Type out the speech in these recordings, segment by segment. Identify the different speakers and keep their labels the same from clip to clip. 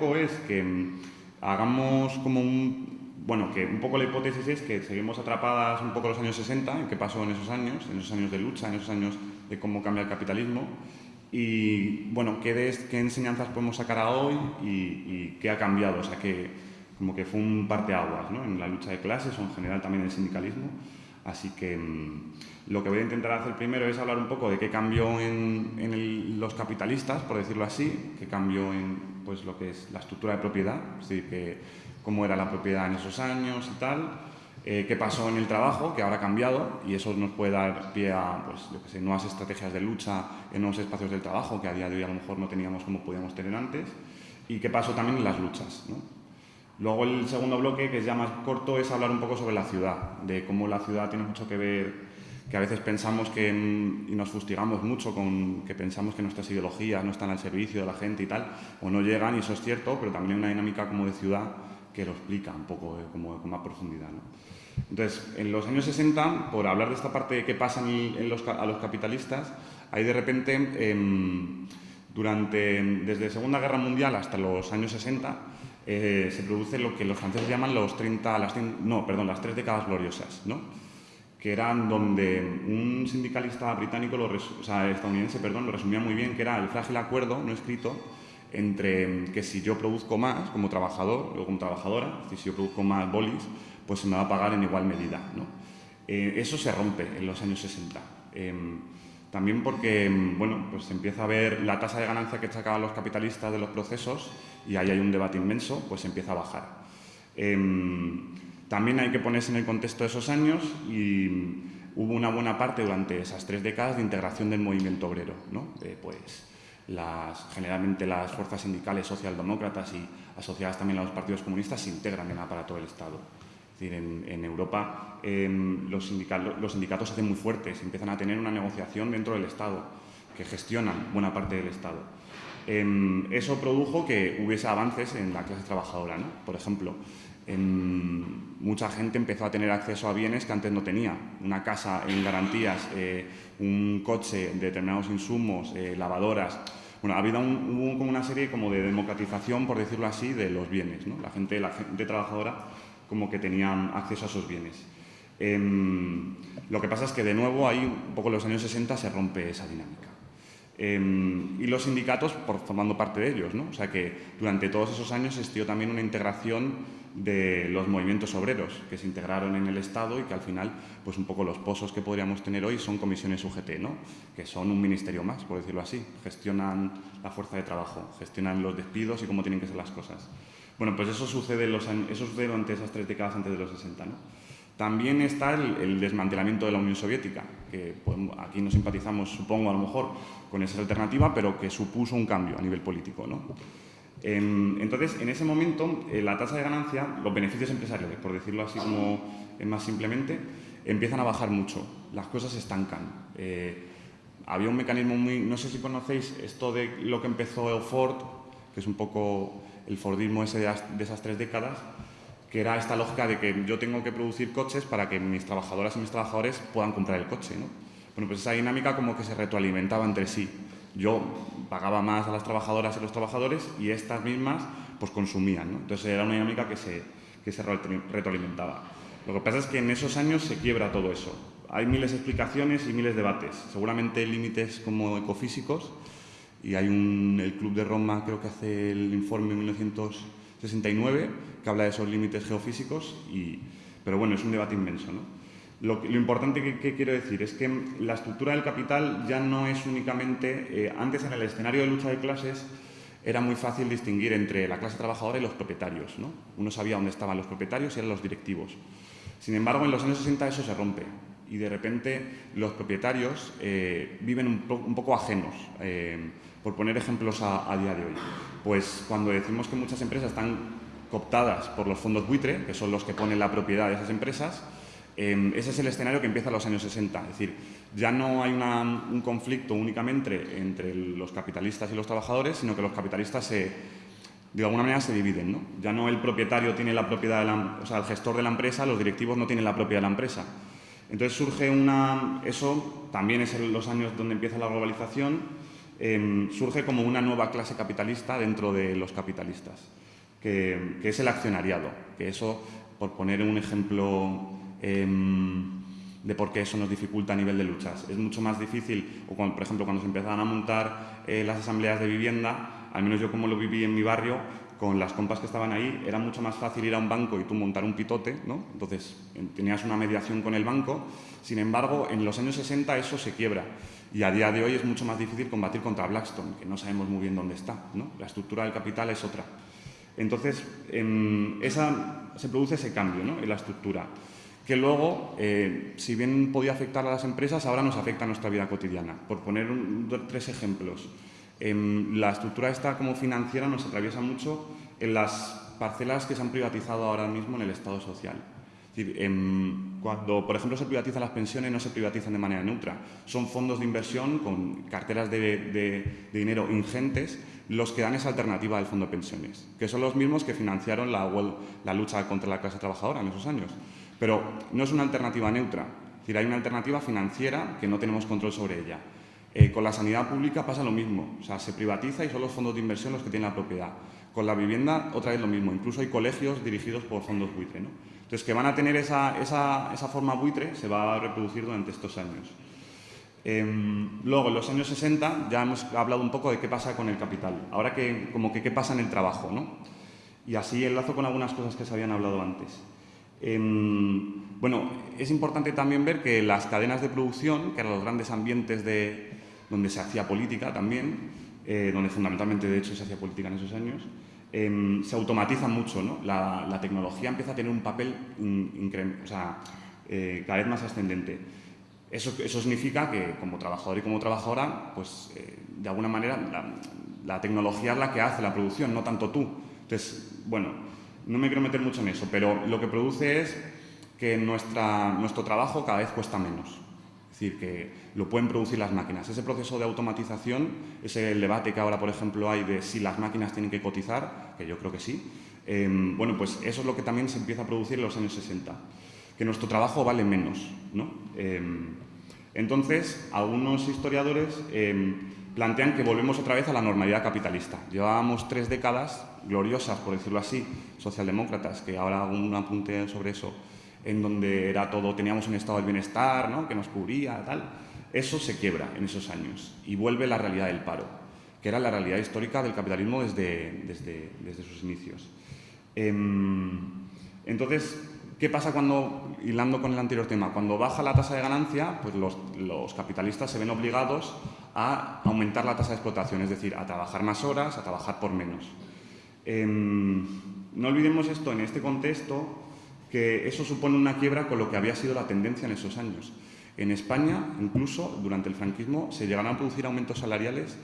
Speaker 1: poco es que mm, hagamos como un... Bueno, que un poco la hipótesis es que seguimos atrapadas un poco los años 60, en qué pasó en esos años, en esos años de lucha, en esos años de cómo cambia el capitalismo, y bueno, qué, qué enseñanzas podemos sacar a hoy y, qué ha cambiado, o sea, que como que fue un parteaguas ¿no? en la lucha de clases o en general también en el sindicalismo. Así que mm, lo que voy a intentar hacer primero es hablar un poco de qué cambió en, los capitalistas, por decirlo así, qué cambió en pues, lo que es la estructura de propiedad, es decir, que, cómo era la propiedad en esos años y tal, eh, qué pasó en el trabajo, que ahora ha cambiado y eso nos puede dar pie a pues, que sé, nuevas estrategias de lucha en nuevos espacios del trabajo que a día de hoy a lo mejor no teníamos como podíamos tener antes y qué pasó también en las luchas. Luego el segundo bloque, que es ya más corto, es hablar un poco sobre la ciudad, de cómo la ciudad tiene mucho que ver, que a veces pensamos que, y nos fustigamos mucho con que pensamos que nuestras ideologías no están al servicio de la gente y tal, o no llegan, y eso es cierto, pero también hay una dinámica como de ciudad que lo explica un poco como, con más profundidad. Entonces, en los años 60, por hablar de esta parte de qué pasa en los, a los capitalistas, hay de repente, em, durante, desde Segunda Guerra Mundial hasta los años 60, eh, se produce lo que los franceses llaman los 30, las, no, perdón, las tres décadas gloriosas, ¿no? Que eran donde un sindicalista británico, lo o sea, estadounidense, perdón, lo resumía muy bien, que era el frágil acuerdo no escrito entre que si yo produzco más como trabajador o como trabajadora, si yo produzco más bolis, pues se me va a pagar en igual medida. Eh, eso se rompe en los años 60. Em, también porque em, bueno, pues se empieza a ver la tasa de ganancia que sacaban los capitalistas de los procesos y ahí hay un debate inmenso, pues se empieza a bajar. Em, también hay que ponerse en el contexto de esos años y hubo una buena parte durante esas tres décadas de integración del movimiento obrero. ¿no? pues, las, generalmente las fuerzas sindicales socialdemócratas y asociadas también a los partidos comunistas se integran en el aparato del Estado decir, en, Europa em, los, sindicatos, los sindicatos se hacen muy fuertes, empiezan a tener una negociación dentro del Estado, que gestionan buena parte del Estado. Em, eso produjo que hubiese avances en la clase trabajadora. ¿no? Por ejemplo, mucha gente empezó a tener acceso a bienes que antes no tenía. Una casa en garantías, eh, un coche, determinados insumos, eh, lavadoras. Bueno, ha habido hubo como una serie como de democratización, por decirlo así, de los bienes. ¿no? La, gente, la gente trabajadora como que tenían acceso a esos bienes. Em, lo que pasa es que, de nuevo, ahí, un poco en los años 60, se rompe esa dinámica. Em, y los sindicatos por, formando parte de ellos. ¿no? O sea que durante todos esos años existió también una integración de los movimientos obreros que se integraron en el Estado y que al final, pues un poco los pozos que podríamos tener hoy son comisiones UGT, ¿no? que son un ministerio más, por decirlo así. Gestionan la fuerza de trabajo, gestionan los despidos y cómo tienen que ser las cosas. Bueno, pues eso sucede, los, eso sucede durante esas tres décadas antes de los 60. ¿no? También está el, desmantelamiento de la Unión Soviética, que aquí no simpatizamos, supongo, a lo mejor, con esa alternativa, pero que supuso un cambio a nivel político. ¿no? Em, entonces, en ese momento, eh, la tasa de ganancia, los beneficios empresariales, por decirlo así como más simplemente, empiezan a bajar mucho, las cosas se estancan. Eh, había un mecanismo muy... No sé si conocéis esto de lo que empezó Ford, que es un poco el Fordismo de, esas tres décadas, que era esta lógica de que yo tengo que producir coches para que mis trabajadoras y mis trabajadores puedan comprar el coche. ¿no? Bueno, pues esa dinámica como que se retroalimentaba entre sí. Yo pagaba más a las trabajadoras y los trabajadores y estas mismas pues consumían. ¿no? Entonces era una dinámica que se, que se retroalimentaba. Lo que pasa es que en esos años se quiebra todo eso. Hay miles de explicaciones y miles de debates. Seguramente límites como ecofísicos, y hay un, el Club de Roma, creo que hace el informe en 1969, que habla de esos límites geofísicos, y, pero bueno, es un debate inmenso. ¿no? Lo, lo, importante que, quiero decir es que la estructura del capital ya no es únicamente, eh, antes en el escenario de lucha de clases, era muy fácil distinguir entre la clase trabajadora y los propietarios. ¿no? Uno sabía dónde estaban los propietarios y eran los directivos. Sin embargo, en los años 60 eso se rompe y de repente los propietarios eh, viven un, poco ajenos. Eh, por poner ejemplos a, día de hoy, pues cuando decimos que muchas empresas están cooptadas por los fondos buitre, que son los que ponen la propiedad de esas empresas, em, ese es el escenario que empieza en los años 60. Es decir, ya no hay un conflicto únicamente entre los capitalistas y los trabajadores, sino que los capitalistas se, de alguna manera se dividen. ¿no? Ya no el propietario tiene la propiedad, de la, o sea, el gestor de la empresa, los directivos no tienen la propiedad de la empresa. Entonces surge una... Eso también es en los años donde empieza la globalización, em, surge como una nueva clase capitalista dentro de los capitalistas, que, es el accionariado, que eso, por poner un ejemplo em, de por qué eso nos dificulta a nivel de luchas. Es mucho más difícil, por ejemplo, cuando se empezaban a montar eh, las asambleas de vivienda, al menos yo como lo viví en mi barrio, con las compas que estaban ahí, era mucho más fácil ir a un banco y tú montar un pitote, ¿no? Entonces, tenías una mediación con el banco. Sin embargo, en los años 60 eso se quiebra. Y a día de hoy es mucho más difícil combatir contra Blackstone, que no sabemos muy bien dónde está, ¿no? La estructura del capital es otra. Entonces, esa, se produce ese cambio ¿no? en la estructura, que luego, eh, si bien podía afectar a las empresas, ahora nos afecta a nuestra vida cotidiana. Por poner tres ejemplos. Em, la estructura esta como financiera nos atraviesa mucho en las parcelas que se han privatizado ahora mismo en el Estado social. Em, cuando, por ejemplo, se privatizan las pensiones, no se privatizan de manera neutra. Son fondos de inversión con carteras de, dinero ingentes los que dan esa alternativa al fondo de pensiones, que son los mismos que financiaron la, la lucha contra la clase trabajadora en esos años. Pero no es una alternativa neutra, es hay una alternativa financiera que no tenemos control sobre ella. Eh, con la sanidad pública pasa lo mismo, o sea, se privatiza y son los fondos de inversión los que tienen la propiedad. Con la vivienda otra vez lo mismo, incluso hay colegios dirigidos por fondos buitre. ¿no? Entonces, que van a tener esa, esa, esa, forma buitre se va a reproducir durante estos años. Em, luego, en los años 60 ya hemos hablado un poco de qué pasa con el capital. Ahora que, como que qué pasa en el trabajo, ¿no? Y así enlazo con algunas cosas que se habían hablado antes. Em, bueno, es importante también ver que las cadenas de producción, que eran los grandes ambientes de, donde se hacía política también, eh, donde fundamentalmente de hecho se hacía política en esos años, em, se automatizan mucho. ¿no? La, tecnología empieza a tener un papel o sea, eh, cada vez más ascendente. Eso, eso, significa que como trabajador y como trabajadora, pues eh, de alguna manera la, la, tecnología es la que hace la producción, no tanto tú. Entonces, bueno, no me quiero meter mucho en eso, pero lo que produce es que nuestra, nuestro trabajo cada vez cuesta menos decir, que lo pueden producir las máquinas. Ese proceso de automatización, ese debate que ahora, por ejemplo, hay de si las máquinas tienen que cotizar, que yo creo que sí, em, bueno, pues eso es lo que también se empieza a producir en los años 60, que nuestro trabajo vale menos. ¿no? Em, entonces, algunos historiadores em, plantean que volvemos otra vez a la normalidad capitalista. Llevábamos tres décadas gloriosas, por decirlo así, socialdemócratas, que ahora hago un apunte sobre eso, en donde era todo, teníamos un estado del bienestar ¿no? que nos cubría, tal. Eso se quiebra en esos años y vuelve la realidad del paro, que era la realidad histórica del capitalismo desde, desde, desde sus inicios. Em, entonces, ¿qué pasa cuando, hilando con el anterior tema, cuando baja la tasa de ganancia, pues los, capitalistas se ven obligados a aumentar la tasa de explotación, es decir, a trabajar más horas, a trabajar por menos. Em, no olvidemos esto en este contexto, que eso supone una quiebra con lo que había sido la tendencia en esos años. En España, incluso durante el franquismo, se llegaron a producir aumentos salariales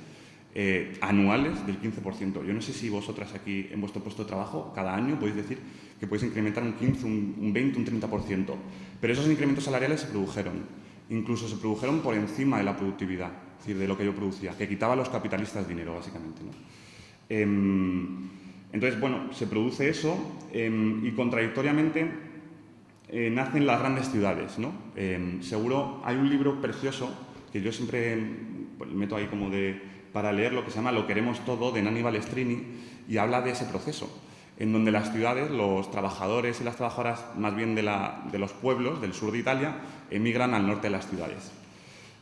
Speaker 1: eh, anuales del 15%. Yo no sé si vosotras aquí en vuestro puesto de trabajo, cada año podéis decir que podéis incrementar un 15, un, 20, un 30%. Pero esos incrementos salariales se produjeron. Incluso se produjeron por encima de la productividad, es decir, de lo que yo producía, que quitaba a los capitalistas dinero, básicamente. Em, entonces, bueno, se produce eso em, y contradictoriamente eh, nacen las grandes ciudades. ¿no? Em, seguro hay un libro precioso que yo siempre pues, meto ahí como de, para leer lo que se llama Lo queremos todo de Nani Balestrini y habla de ese proceso en donde las ciudades, los trabajadores y las trabajadoras más bien de los pueblos del sur de Italia emigran al norte de las ciudades.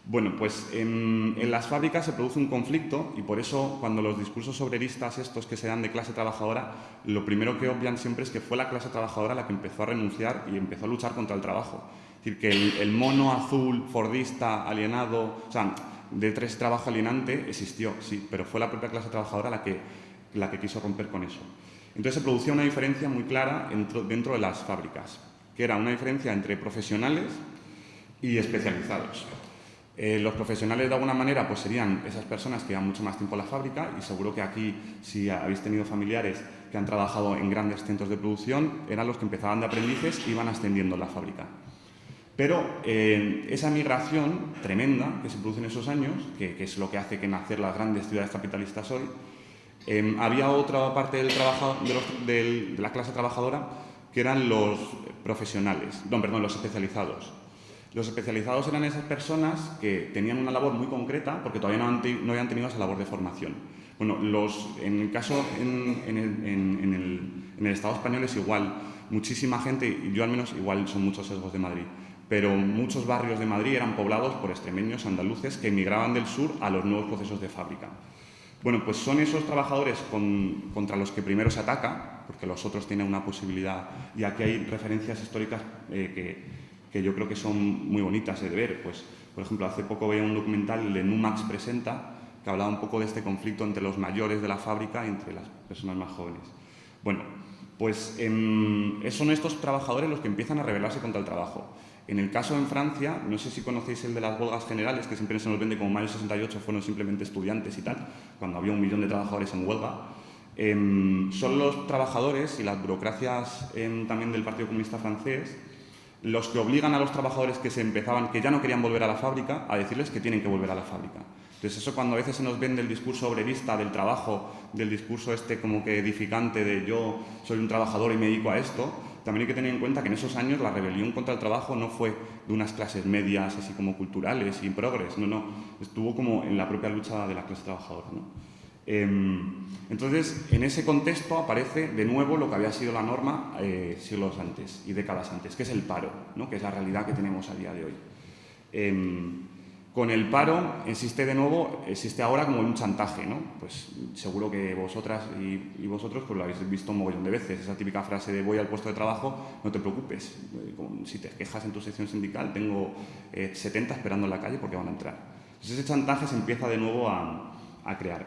Speaker 1: Bueno, pues en, las fábricas se produce un conflicto y por eso cuando los discursos obreristas estos que se dan de clase trabajadora, lo primero que obvian siempre es que fue la clase trabajadora la que empezó a renunciar y empezó a luchar contra el trabajo. Es decir, que el, mono azul, fordista, alienado, o sea, de tres trabajo alienante existió, sí, pero fue la propia clase trabajadora la que, la que quiso romper con eso. Entonces se producía una diferencia muy clara dentro, dentro de las fábricas, que era una diferencia entre profesionales y especializados. Eh, los profesionales de alguna manera pues serían esas personas que llevan mucho más tiempo en la fábrica y seguro que aquí si habéis tenido familiares que han trabajado en grandes centros de producción eran los que empezaban de aprendices y iban ascendiendo en la fábrica. Pero eh, esa migración tremenda que se produce en esos años, que, es lo que hace que nacer las grandes ciudades capitalistas hoy, eh, había otra parte del trabajo, de, de la clase trabajadora que eran los profesionales, no, perdón, los especializados Los especializados eran esas personas que tenían una labor muy concreta porque todavía no, habían tenido esa labor de formación. Bueno, los, en el caso en, el, Estado español es igual. Muchísima gente, yo al menos igual son muchos sesgos de Madrid, pero muchos barrios de Madrid eran poblados por extremeños andaluces que emigraban del sur a los nuevos procesos de fábrica. Bueno, pues son esos trabajadores contra los que primero se ataca, porque los otros tienen una posibilidad, y aquí hay referencias históricas eh, que, yo creo que son muy bonitas de ver. Pues, por ejemplo, hace poco veía un documental de Numax Presenta, que hablaba un poco de este conflicto entre los mayores de la fábrica y entre las personas más jóvenes. Bueno, pues em, son estos trabajadores los que empiezan a rebelarse contra el trabajo. En el caso en Francia, no sé si conocéis el de las huelgas generales, que siempre se nos vende como mayo 68 fueron simplemente estudiantes y tal, cuando había un millón de trabajadores en huelga. Em, son los trabajadores y las burocracias también del Partido Comunista francés los que obligan a los trabajadores que se empezaban, que ya no querían volver a la fábrica, a decirles que tienen que volver a la fábrica. Entonces eso cuando a veces se nos vende el discurso obrerista del trabajo, del discurso este como que edificante de yo soy un trabajador y me dedico a esto, también hay que tener en cuenta que en esos años la rebelión contra el trabajo no fue de unas clases medias así como culturales y progres, no, no, estuvo como en la propia lucha de la clase trabajadora. ¿no? Em, entonces, en ese contexto aparece de nuevo lo que había sido la norma eh, siglos antes y décadas antes, que es el paro, que es la realidad que tenemos a día de hoy. Em, con el paro existe de nuevo, existe ahora como un chantaje, ¿no? Pues seguro que vosotras y, vosotros pues lo habéis visto un mogollón de veces, esa típica frase de voy al puesto de trabajo, no te preocupes, si te quejas en tu sección sindical, tengo 70 eh, esperando en la calle porque van a entrar. Ese chantaje se empieza de nuevo a, crear.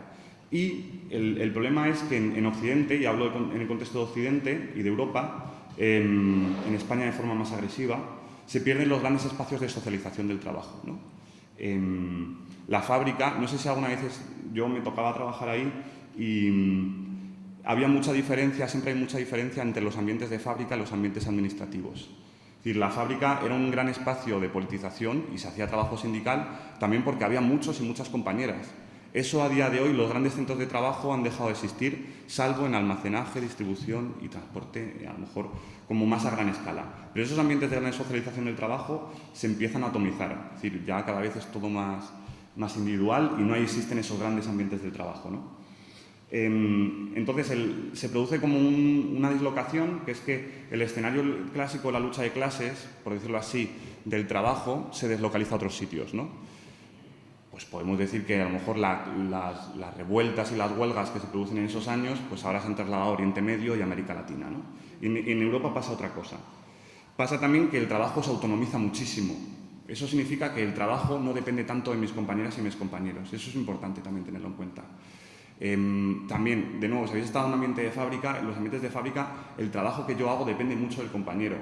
Speaker 1: Y el, problema es que en, Occidente, y hablo en el contexto de Occidente y de Europa, em, en España de forma más agresiva, se pierden los grandes espacios de socialización del trabajo, ¿no? la fábrica, no sé si alguna vez yo me tocaba trabajar ahí y mm, había mucha diferencia, siempre hay mucha diferencia entre los ambientes de fábrica y los ambientes administrativos. Es decir, la fábrica era un gran espacio de politización y se hacía trabajo sindical también porque había muchos y muchas compañeras. Eso a día de hoy los grandes centros de trabajo han dejado de existir, salvo en almacenaje, distribución y transporte, a lo mejor como más a gran escala. Pero esos ambientes de gran socialización del trabajo se empiezan a atomizar, es decir, ya cada vez es todo más, individual y no existen esos grandes ambientes del trabajo. Em, entonces se produce como una dislocación, que es que el escenario clásico de la lucha de clases, por decirlo así, del trabajo, se deslocaliza a otros sitios. Pues podemos decir que a lo mejor las, revueltas y las huelgas que se producen en esos años, pues ahora se han trasladado a Oriente Medio y América Latina. ¿no? Y en, Europa pasa otra cosa. Pasa también que el trabajo se autonomiza muchísimo. Eso significa que el trabajo no depende tanto de mis compañeras y mis compañeros. Eso es importante también tenerlo en cuenta. Em, también, de nuevo, si habéis estado en un ambiente de fábrica, en los ambientes de fábrica el trabajo que yo hago depende mucho del compañero.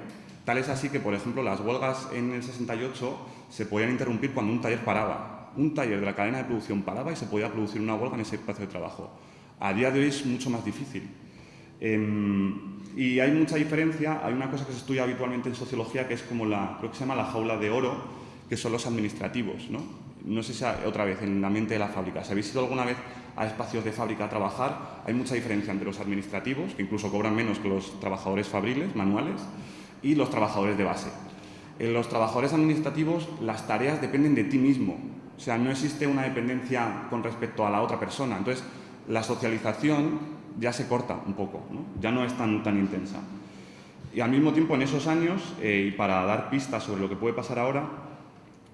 Speaker 1: Tal es así que, por ejemplo, las huelgas en el 68 se podían interrumpir cuando un taller paraba un taller de la cadena de producción paraba y se podía producir una huelga en ese espacio de trabajo. A día de hoy es mucho más difícil. Em, y hay mucha diferencia, hay una cosa que se estudia habitualmente en sociología que es como la, creo que se llama la jaula de oro, que son los administrativos. No, no sé si otra vez en la mente de la fábrica, si habéis ido alguna vez a espacios de fábrica a trabajar, hay mucha diferencia entre los administrativos, que incluso cobran menos que los trabajadores fabriles, manuales, y los trabajadores de base. En los trabajadores administrativos las tareas dependen de ti mismo, o sea, no existe una dependencia con respecto a la otra persona. Entonces, la socialización ya se corta un poco, ya no es tan, tan intensa. Y al mismo tiempo, en esos años, eh, y para dar pistas sobre lo que puede pasar ahora,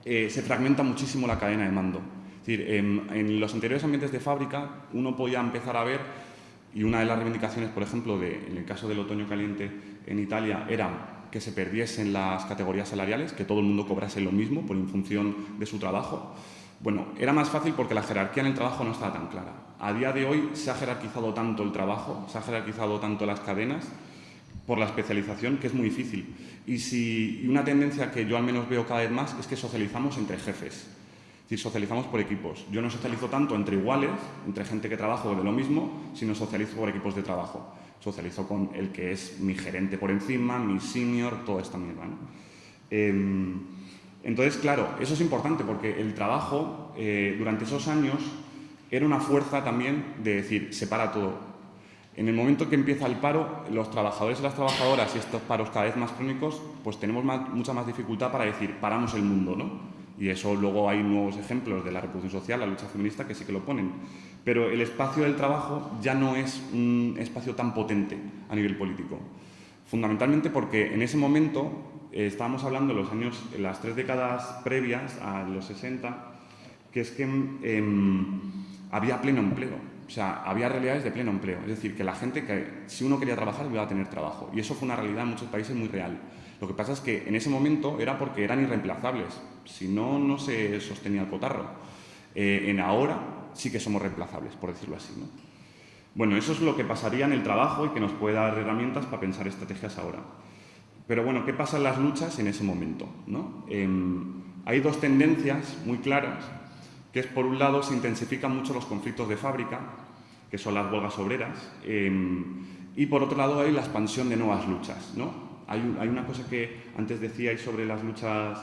Speaker 1: eh, se fragmenta muchísimo la cadena de mando. Es decir, en, los anteriores ambientes de fábrica uno podía empezar a ver, y una de las reivindicaciones, por ejemplo, en el caso del otoño caliente en Italia, era que se perdiesen las categorías salariales, que todo el mundo cobrase lo mismo por en función de su trabajo. Bueno, era más fácil porque la jerarquía en el trabajo no estaba tan clara. A día de hoy se ha jerarquizado tanto el trabajo, se ha jerarquizado tanto las cadenas por la especialización que es muy difícil. Y, si, una tendencia que yo al menos veo cada vez más es que socializamos entre jefes. Es decir, socializamos por equipos. Yo no socializo tanto entre iguales, entre gente que trabaja de lo mismo, sino socializo por equipos de trabajo. Socializo con el que es mi gerente por encima, mi senior, todo esta mierda. ¿no? Em, entonces, claro, eso es importante porque el trabajo eh, durante esos años era una fuerza también de decir, separa todo. En el momento que empieza el paro, los trabajadores y las trabajadoras y estos paros cada vez más crónicos, pues tenemos mucha más dificultad para decir, paramos el mundo, ¿no? Y eso luego hay nuevos ejemplos de la reproducción social, la lucha feminista, que sí que lo ponen. Pero el espacio del trabajo ya no es un espacio tan potente a nivel político. Fundamentalmente porque en ese momento eh, estábamos hablando los años, las tres décadas previas a los 60, que es que em, había pleno empleo. O sea, había realidades de pleno empleo. Es decir, que la gente, que si uno quería trabajar, iba a tener trabajo. Y eso fue una realidad en muchos países muy real. Lo que pasa es que en ese momento era porque eran irreemplazables. Si no, no se sostenía el cotarro. Eh, en ahora sí que somos reemplazables, por decirlo así. ¿no? Bueno, eso es lo que pasaría en el trabajo y que nos puede dar herramientas para pensar estrategias ahora. Pero bueno, ¿qué pasa en las luchas en ese momento? ¿no? Em, hay dos tendencias muy claras que es, por un lado, se intensifican mucho los conflictos de fábrica, que son las huelgas obreras, em, y por otro lado hay la expansión de nuevas luchas. ¿no? Hay, una cosa que antes decíais sobre las luchas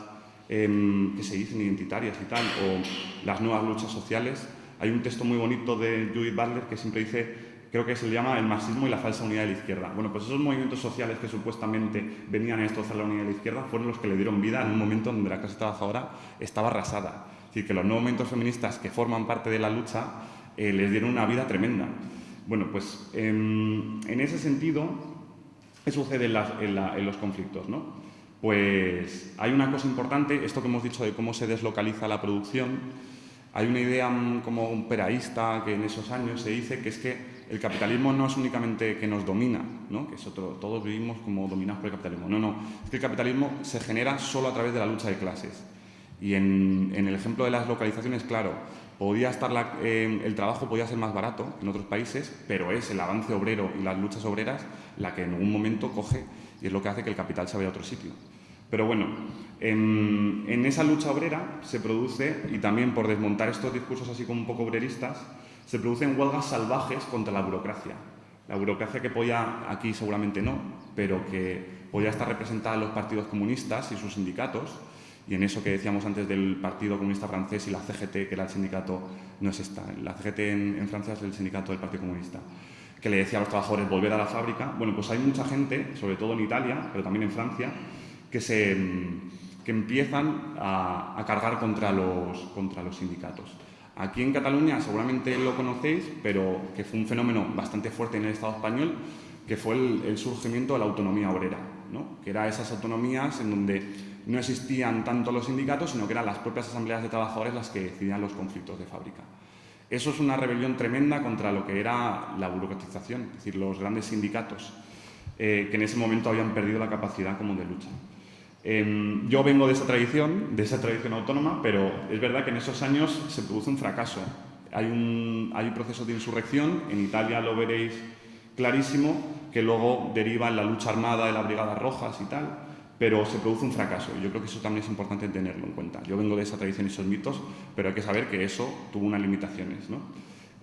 Speaker 1: em, que se dicen identitarias y tal, o las nuevas luchas sociales. Hay un texto muy bonito de Judith Butler que siempre dice, creo que se llama el marxismo y la falsa unidad de la izquierda. Bueno, pues esos movimientos sociales que supuestamente venían a destrozar la unidad de la izquierda fueron los que le dieron vida en un momento donde la clase trabajadora estaba arrasada. Es decir, que los nuevos movimientos feministas que forman parte de la lucha eh, les dieron una vida tremenda. Bueno, pues en, ese sentido, ¿qué sucede en, los conflictos? ¿no? Pues hay una cosa importante, esto que hemos dicho de cómo se deslocaliza la producción, hay una idea mm, como un peraísta que en esos años se dice que es que el capitalismo no es únicamente que nos domina, ¿no? que es otro, todos vivimos como dominados por el capitalismo. No, no, es que el capitalismo se genera solo a través de la lucha de clases. Y en, el ejemplo de las localizaciones, claro, podía estar eh, el trabajo podía ser más barato en otros países, pero es el avance obrero y las luchas obreras la que en algún momento coge y es lo que hace que el capital se vaya a otro sitio. Pero bueno, en, esa lucha obrera se produce, y también por desmontar estos discursos así como un poco obreristas, se producen huelgas salvajes contra la burocracia. La burocracia que podía, aquí seguramente no, pero que podía estar representada en los partidos comunistas y sus sindicatos, y en eso que decíamos antes del Partido Comunista Francés y la CGT, que era el sindicato, no es esta, la CGT en, Francia es el sindicato del Partido Comunista, que le decía a los trabajadores volver a la fábrica. Bueno, pues hay mucha gente, sobre todo en Italia, pero también en Francia, que, se, que empiezan a, cargar contra los, contra los sindicatos. Aquí en Cataluña seguramente lo conocéis, pero que fue un fenómeno bastante fuerte en el Estado español, que fue el, el surgimiento de la autonomía obrera, ¿no? que era esas autonomías en donde no existían tanto los sindicatos, sino que eran las propias asambleas de trabajadores las que decidían los conflictos de fábrica. Eso es una rebelión tremenda contra lo que era la burocratización, es decir, los grandes sindicatos eh, que en ese momento habían perdido la capacidad como de lucha. Em, yo vengo de esa tradición, de esa tradición autónoma, pero es verdad que en esos años se produce un fracaso. Hay un, hay un proceso de insurrección, en Italia lo veréis clarísimo, que luego deriva en la lucha armada de las Brigadas Rojas y tal, pero se produce un fracaso. Yo creo que eso también es importante tenerlo en cuenta. Yo vengo de esa tradición y esos mitos, pero hay que saber que eso tuvo unas limitaciones. ¿no?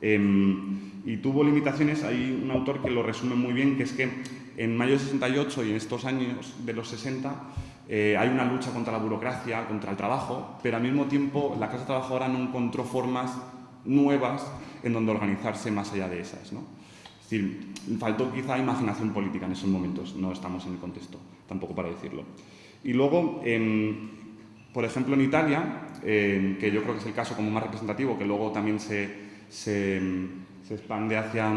Speaker 1: Em, y tuvo limitaciones, hay un autor que lo resume muy bien, que es que en mayo de 68 y en estos años de los 60 eh, hay una lucha contra la burocracia, contra el trabajo, pero al mismo tiempo la clase trabajadora no encontró formas nuevas en donde organizarse más allá de esas. ¿no? Es decir, faltó quizá imaginación política en esos momentos, no estamos en el contexto, tampoco para decirlo. Y luego, por ejemplo, en Italia, que yo creo que es el caso como más representativo, que luego también se, se, expande hacia,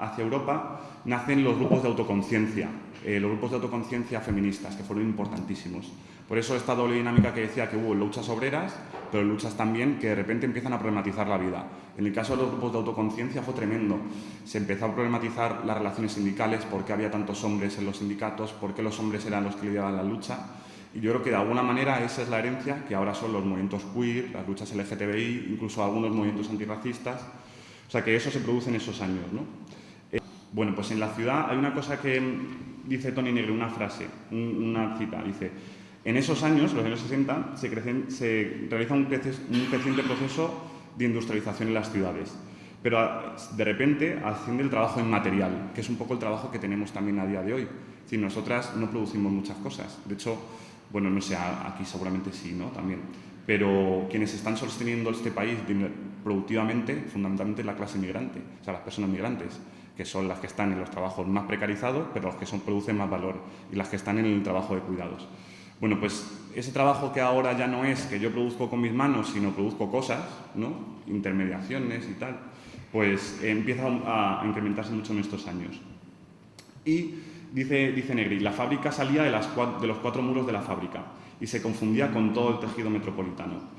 Speaker 1: hacia Europa, nacen los grupos de autoconciencia, eh, los grupos de autoconciencia feministas, que fueron importantísimos. Por eso esta doble dinámica que decía que hubo luchas obreras, pero luchas también que de repente empiezan a problematizar la vida. En el caso de los grupos de autoconciencia fue tremendo. Se empezó a problematizar las relaciones sindicales, por qué había tantos hombres en los sindicatos, por qué los hombres eran los que lideraban la lucha. Y yo creo que de alguna manera esa es la herencia que ahora son los movimientos queer, las luchas LGTBI, incluso algunos movimientos antirracistas. O sea que eso se produce en esos años. ¿no? Eh, bueno, pues en la ciudad hay una cosa que dice Tony Negre, una frase, una cita, dice en esos años, los años 60, se, se realiza un, creciente proceso de industrialización en las ciudades. Pero ah, de repente asciende el trabajo inmaterial, que es un poco el trabajo que tenemos también a día de hoy. Si nosotras no producimos muchas cosas. De hecho, bueno, no sé, aquí seguramente sí, ¿no? También. Pero quienes están sosteniendo este país productivamente, fundamentalmente la clase migrante, o sea, las personas migrantes que son las que están en los trabajos más precarizados, pero los que son, producen más valor, y las que están en el trabajo de cuidados. Bueno, pues ese trabajo que ahora ya no es que yo produzco con mis manos, sino produzco cosas, ¿no? intermediaciones y tal, pues empieza a, incrementarse mucho en estos años. Y dice, dice Negri, la fábrica salía de, las, de los cuatro muros de la fábrica y se confundía con todo el tejido metropolitano.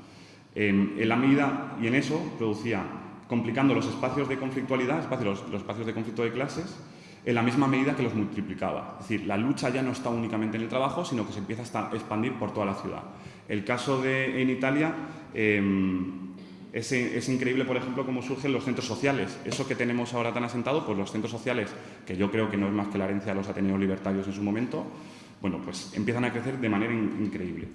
Speaker 1: en la medida, y en eso producía, complicando los espacios de conflictualidad, espacios, los, espacios de conflicto de clases, en la misma medida que los multiplicaba. Es decir, la lucha ya no está únicamente en el trabajo, sino que se empieza a expandir por toda la ciudad. El caso de en Italia em, es, es, increíble, por ejemplo, cómo surgen los centros sociales. Eso que tenemos ahora tan asentado, pues los centros sociales, que yo creo que no es más que la herencia de los Ateneos libertarios en su momento, bueno, pues empiezan a crecer de manera increíble.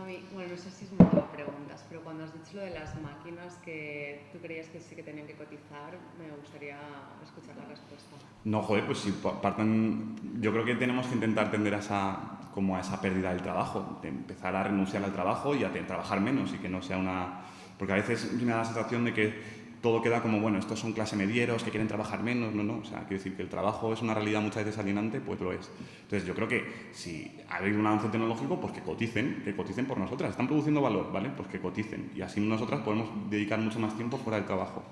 Speaker 2: A mí, bueno, no sé si es mucho preguntas, pero cuando has dicho lo de las máquinas que tú creías que sí que tenían que cotizar, me gustaría escuchar la respuesta.
Speaker 1: No, joder, pues si partan, yo creo que tenemos que intentar tender a esa, como a esa pérdida del trabajo, de empezar a renunciar al trabajo y a trabajar menos y que no sea una... Porque a veces me da la sensación de que todo queda como, bueno, estos son clase medieros que quieren trabajar menos, no, no, o sea, quiero decir que el trabajo es una realidad muchas veces alienante, pues lo es. Entonces yo creo que si ha habido un avance tecnológico, pues que coticen, que coticen por nosotras, están produciendo valor, ¿vale? Pues que coticen y así nosotras podemos dedicar mucho más tiempo fuera del trabajo.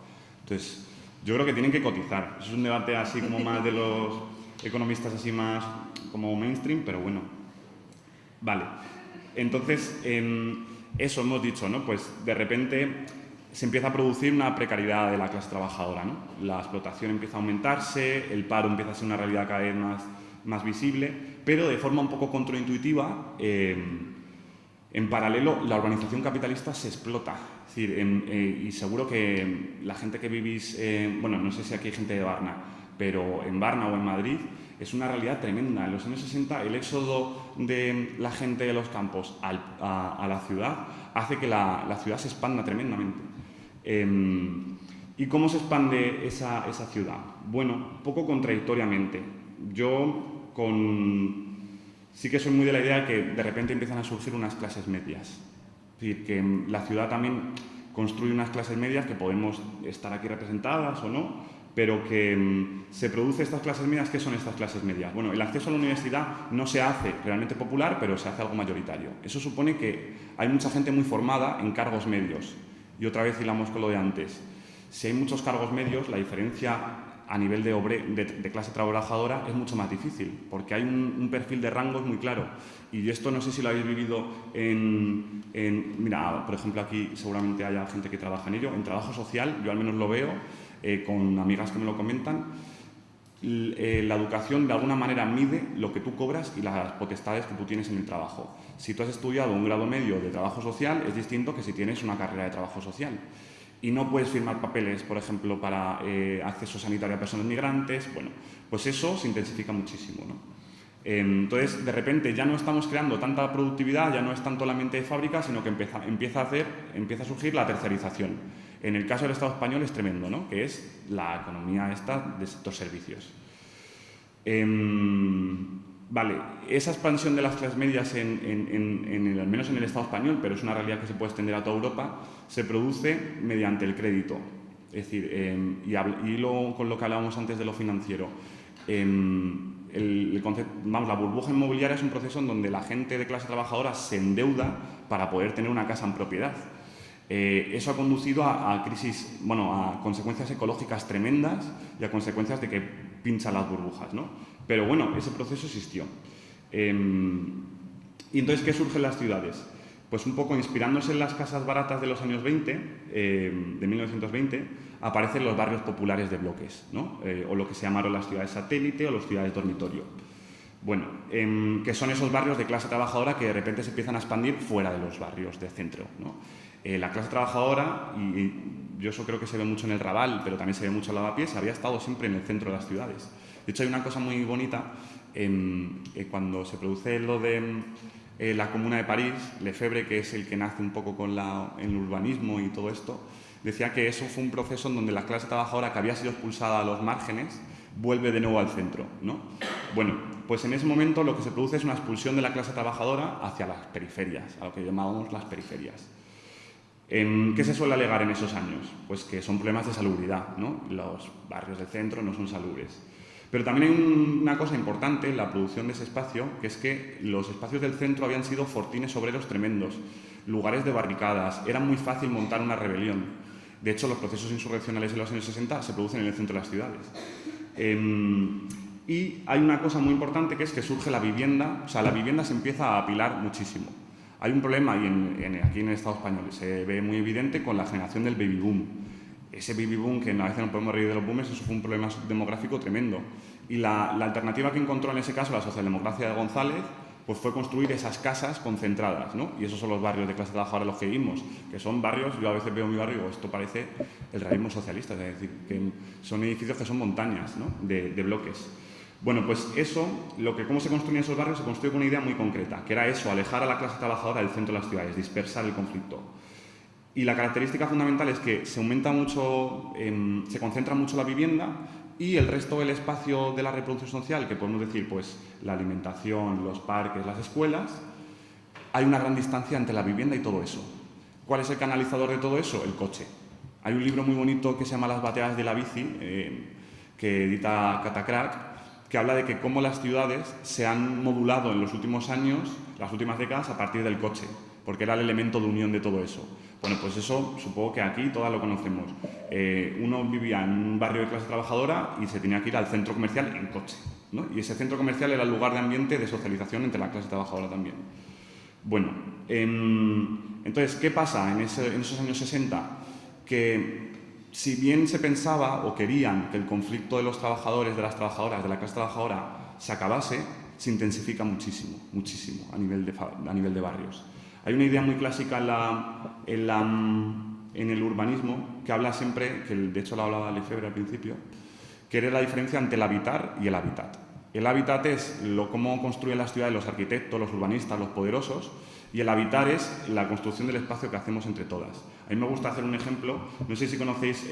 Speaker 1: Entonces, yo creo que tienen que cotizar. Eso es un debate así como más de los economistas así más como mainstream, pero bueno. Vale. Entonces, eso hemos dicho, ¿no? Pues de repente se empieza a producir una precariedad de la clase trabajadora. La explotación empieza a aumentarse, el paro empieza a ser una realidad cada vez más, más visible, pero de forma un poco contraintuitiva, eh, en paralelo, la organización capitalista se explota. Es decir, eh, y seguro que la gente que vivís, bueno, no sé si aquí hay gente de Varna, pero en Varna o en Madrid es una realidad tremenda. En los años 60 el éxodo de la gente de los campos a, la ciudad hace que la, la ciudad se expanda tremendamente. Em, ¿Y cómo se expande esa, ciudad? Bueno, poco contradictoriamente. Yo con... sí que soy muy de la idea de que de repente empiezan a surgir unas clases medias. Es decir, que la ciudad también construye unas clases medias que podemos estar aquí representadas o no, pero que em, se produce estas clases medias. ¿Qué son estas clases medias? Bueno, el acceso a la universidad no se hace realmente popular, pero se hace algo mayoritario. Eso supone que hay mucha gente muy formada en cargos medios, y otra vez hilamos con lo de antes. Si hay muchos cargos medios, la diferencia a nivel de, de, clase trabajadora es mucho más difícil, porque hay un, perfil de rangos muy claro. Y esto no sé si lo habéis vivido en, Mira, por ejemplo, aquí seguramente haya gente que trabaja en ello. En trabajo social, yo al menos lo veo, eh, con amigas que me lo comentan, la educación de alguna manera mide lo que tú cobras y las potestades que tú tienes en el trabajo. Si tú has estudiado un grado medio de trabajo social, es distinto que si tienes una carrera de trabajo social. Y no puedes firmar papeles, por ejemplo, para eh, acceso sanitario a personas migrantes. Bueno, pues eso se intensifica muchísimo. ¿no? entonces, de repente ya no estamos creando tanta productividad, ya no es tanto la mente de fábrica, sino que empieza, empieza, a, hacer, empieza a surgir la tercerización. En el caso del Estado español es tremendo, ¿no? que es la economía esta de sector servicios. Em, vale, esa expansión de las clases medias, en, al menos en el Estado español, pero es una realidad que se puede extender a toda Europa, se produce mediante el crédito. Es decir, em, y, lo, con lo que hablábamos antes de lo financiero, em, el, vamos, la burbuja inmobiliaria es un proceso en donde la gente de clase trabajadora se endeuda para poder tener una casa en propiedad. Eh, eso ha conducido a, crisis, bueno, a consecuencias ecológicas tremendas y a consecuencias de que pinchan las burbujas, ¿no? Pero bueno, ese proceso existió. Em, ¿Y entonces qué surge en las ciudades? Pues un poco inspirándose en las casas baratas de los años 20, em, de 1920, aparecen los barrios populares de bloques, ¿no? Eh, o lo que se llamaron las ciudades satélite o las ciudades dormitorio. Bueno, em, que son esos barrios de clase trabajadora que de repente se empiezan a expandir fuera de los barrios de centro. ¿no? Eh, la clase trabajadora, y, yo eso creo que se ve mucho en el Raval, pero también se ve mucho en Lavapiés, había estado siempre en el centro de las ciudades. De hecho, hay una cosa muy bonita, eh, cuando se produce lo de eh, la Comuna de París, Lefebvre, que es el que nace un poco con el urbanismo y todo esto, decía que eso fue un proceso en donde la clase trabajadora que había sido expulsada a los márgenes vuelve de nuevo al centro. ¿no? Bueno, pues en ese momento lo que se produce es una expulsión de la clase trabajadora hacia las periferias, a lo que llamábamos las periferias. Em, ¿Qué se suele alegar en esos años? Pues que son problemas de salubridad, ¿no? Los barrios del centro no son salubres. Pero también hay una cosa importante en la producción de ese espacio, que es que los espacios del centro habían sido fortines obreros tremendos, lugares de barricadas, era muy fácil montar una rebelión. De hecho, los procesos insurreccionales en los años 60 se producen en el centro de las ciudades. Em, y hay una cosa muy importante que es que surge la vivienda, o sea, la vivienda se empieza a apilar muchísimo. Hay un problema y aquí en el Estado español se ve muy evidente con la generación del baby boom. Ese baby boom, que a veces no podemos reír de los boomers, eso fue un problema demográfico tremendo. Y la, la alternativa que encontró en ese caso la socialdemocracia de González pues fue construir esas casas concentradas, ¿no? Y esos son los barrios de clase trabajadora a los que vivimos, que son barrios, yo a veces veo mi barrio y digo, esto parece el realismo socialista, es decir, que son edificios que son montañas, ¿no? de, bloques. Bueno, pues eso, lo que cómo se construyen esos barrios, se construye con una idea muy concreta, que era eso, alejar a la clase trabajadora del centro de las ciudades, dispersar el conflicto. Y la característica fundamental es que se aumenta mucho, se concentra mucho la vivienda, y el resto del espacio de la reproducción social, que podemos decir pues la alimentación, los parques, las escuelas, hay una gran distancia entre la vivienda y todo eso. ¿Cuál es el canalizador de todo eso? El coche. Hay un libro muy bonito que se llama Las bateas de la bici, eh, que edita Catacrack, que habla de que cómo las ciudades se han modulado en los últimos años, las últimas décadas, a partir del coche, porque era el elemento de unión de todo eso. Bueno, pues eso supongo que aquí todas lo conocemos. Eh, uno vivía en un barrio de clase trabajadora y se tenía que ir al centro comercial en coche. ¿no? Y ese centro comercial era el lugar de ambiente de socialización entre la clase trabajadora también. Bueno, em, entonces, ¿qué pasa en, en esos años 60? Que si bien se pensaba o querían que el conflicto de los trabajadores, de las trabajadoras, de la clase trabajadora se acabase, se intensifica muchísimo, muchísimo a nivel de, a nivel de barrios. Hay una idea muy clásica en, el urbanismo que habla siempre, que de hecho lo hablaba Lefebvre al principio, que era la diferencia entre el habitar y el hábitat. El hábitat es lo, cómo construyen las ciudades los arquitectos, los urbanistas, los poderosos, y el habitar es la construcción del espacio que hacemos entre todas. A mí me gusta hacer un ejemplo, no sé si conocéis,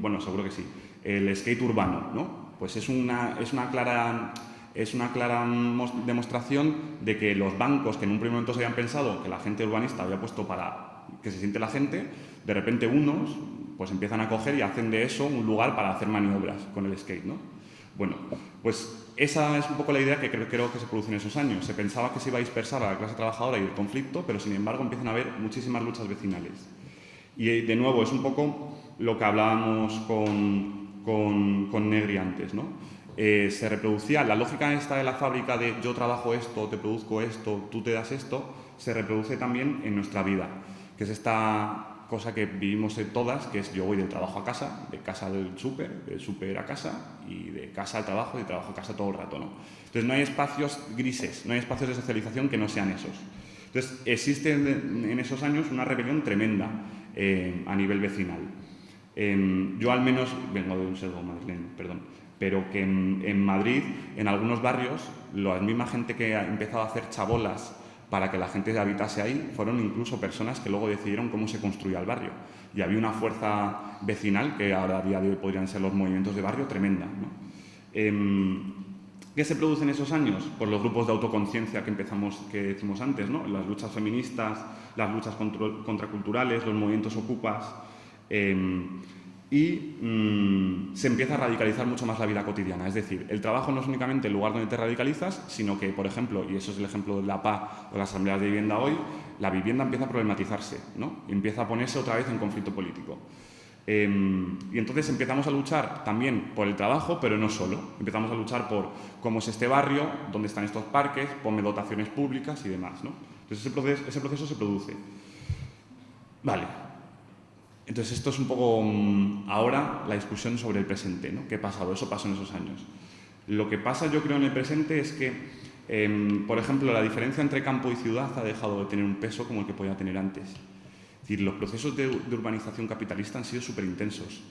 Speaker 1: bueno, seguro que sí, el skate urbano, ¿no? Pues es una, es una clara es una clara demostración de que los bancos que en un primer momento se habían pensado que la gente urbanista había puesto para que se siente la gente, de repente unos pues empiezan a coger y hacen de eso un lugar para hacer maniobras con el skate, ¿no? Bueno, pues esa es un poco la idea que creo, que se produce en esos años. Se pensaba que se iba a dispersar la clase trabajadora y el conflicto, pero sin embargo empiezan a haber muchísimas luchas vecinales. Y de nuevo, es un poco lo que hablábamos con, con, con Negri antes, ¿no? Eh, se reproducía, la lógica esta de la fábrica de yo trabajo esto, te produzco esto, tú te das esto, se reproduce también en nuestra vida, que es esta cosa que vivimos en todas, que es yo voy del trabajo a casa, de casa del súper, del súper a casa y de casa al trabajo, de trabajo a casa todo el rato. ¿no? Entonces no hay espacios grises, no hay espacios de socialización que no sean esos. Entonces existe en esos años una rebelión tremenda eh, a nivel vecinal. Em, yo al menos, vengo de un servo madrileño, perdón, pero que en, Madrid, en algunos barrios, la misma gente que ha empezado a hacer chabolas para que la gente habitase ahí, fueron incluso personas que luego decidieron cómo se construía el barrio. Y había una fuerza vecinal, que ahora a día de hoy podrían ser los movimientos de barrio, tremenda. Em, ¿Qué se produce en esos años? Pues los grupos de autoconciencia que empezamos, que decimos antes, ¿no? las luchas feministas, las luchas contraculturales, los movimientos ocupas. Em, y mm, se empieza a radicalizar mucho más la vida cotidiana. Es decir, el trabajo no es únicamente el lugar donde te radicalizas, sino que, por ejemplo, y eso es el ejemplo de la PA o las asambleas de vivienda hoy, la vivienda empieza a problematizarse, ¿no? empieza a ponerse otra vez en conflicto político. Em, y entonces empezamos a luchar también por el trabajo, pero no solo. Empezamos a luchar por cómo es este barrio, dónde están estos parques, ponme dotaciones públicas y demás. ¿no? Entonces ese proceso, ese proceso se produce. Vale, entonces esto es un poco mm, ahora la discusión sobre el presente, ¿no? ¿Qué ha pasado? Eso pasó en esos años. Lo que pasa yo creo en el presente es que, em, por ejemplo, la diferencia entre campo y ciudad ha dejado de tener un peso como el que podía tener antes. Es decir, los procesos de, urbanización capitalista han sido súper intensos.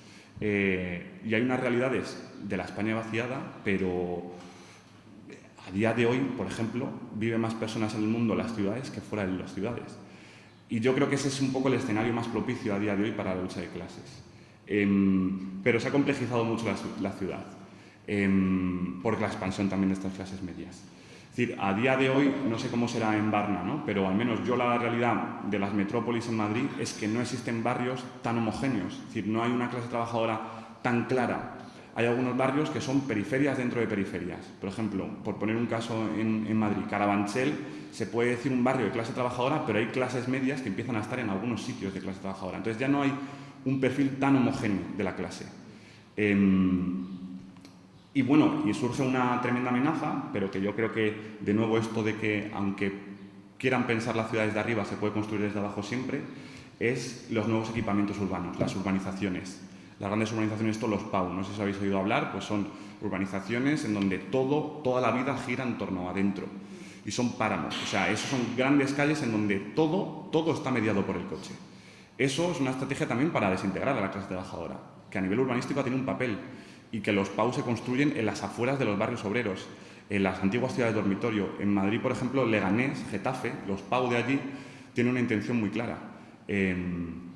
Speaker 1: Eh, y hay unas realidades de la España vaciada, pero a día de hoy, por ejemplo, viven más personas en el mundo las ciudades que fuera de las ciudades. Y yo creo que ese es un poco el escenario más propicio a día de hoy para la lucha de clases. Em, pero se ha complejizado mucho la, ciudad, eh, por la expansión también de estas clases medias. Es decir, a día de hoy, no sé cómo será en Varna, ¿no? pero al menos yo la realidad de las metrópolis en Madrid es que no existen barrios tan homogéneos, es decir, no hay una clase trabajadora tan clara. Hay algunos barrios que son periferias dentro de periferias. Por ejemplo, por poner un caso en, Madrid, Carabanchel se puede decir un barrio de clase trabajadora, pero hay clases medias que empiezan a estar en algunos sitios de clase trabajadora. Entonces ya no hay un perfil tan homogéneo de la clase. Em, y bueno, y surge una tremenda amenaza, pero que yo creo que, de nuevo, esto de que, aunque quieran pensar las ciudades de arriba, se puede construir desde abajo siempre, es los nuevos equipamientos urbanos, las urbanizaciones. Las grandes urbanizaciones, todos los PAU, no sé si habéis oído hablar, pues son urbanizaciones en donde todo, toda la vida gira en torno adentro. Y son páramos, o sea, esos son grandes calles en donde todo, todo está mediado por el coche. Eso es una estrategia también para desintegrar a la clase trabajadora, que a nivel urbanístico tiene un papel y que los PAU se construyen en las afueras de los barrios obreros, en las antiguas ciudades de dormitorio. En Madrid, por ejemplo, Leganés, Getafe, los PAU de allí tienen una intención muy clara. Em,